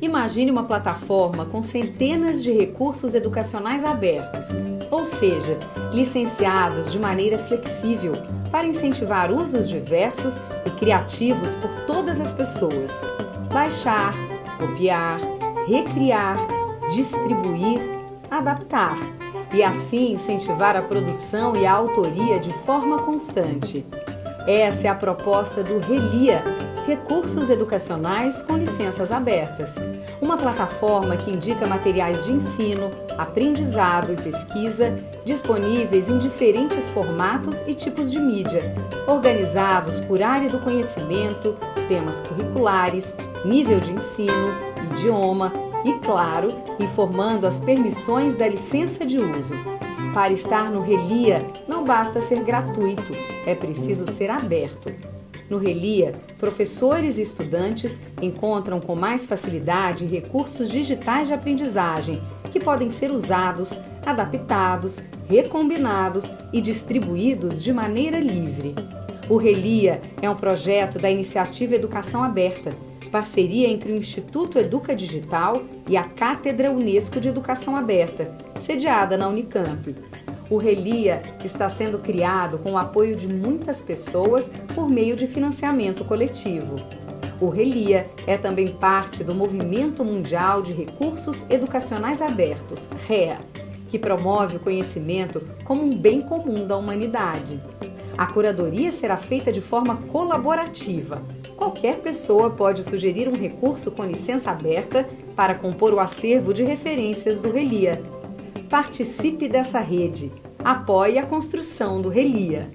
Imagine uma plataforma com centenas de recursos educacionais abertos, ou seja, licenciados de maneira flexível para incentivar usos diversos e criativos por todas as pessoas. Baixar, copiar, recriar, distribuir, adaptar e assim incentivar a produção e a autoria de forma constante. Essa é a proposta do Relia, Recursos Educacionais com Licenças Abertas, uma plataforma que indica materiais de ensino, aprendizado e pesquisa disponíveis em diferentes formatos e tipos de mídia, organizados por área do conhecimento, temas curriculares, nível de ensino, idioma e, claro, informando as permissões da licença de uso. Para estar no Relia, não basta ser gratuito, é preciso ser aberto. No Relia, professores e estudantes encontram com mais facilidade recursos digitais de aprendizagem que podem ser usados, adaptados, recombinados e distribuídos de maneira livre. O Relia é um projeto da Iniciativa Educação Aberta, parceria entre o Instituto Educa Digital e a Cátedra Unesco de Educação Aberta, sediada na Unicamp. O Relia está sendo criado com o apoio de muitas pessoas por meio de financiamento coletivo. O Relia é também parte do Movimento Mundial de Recursos Educacionais Abertos, REA, que promove o conhecimento como um bem comum da humanidade. A curadoria será feita de forma colaborativa. Qualquer pessoa pode sugerir um recurso com licença aberta para compor o acervo de referências do Relia. Participe dessa rede. Apoie a construção do Relia.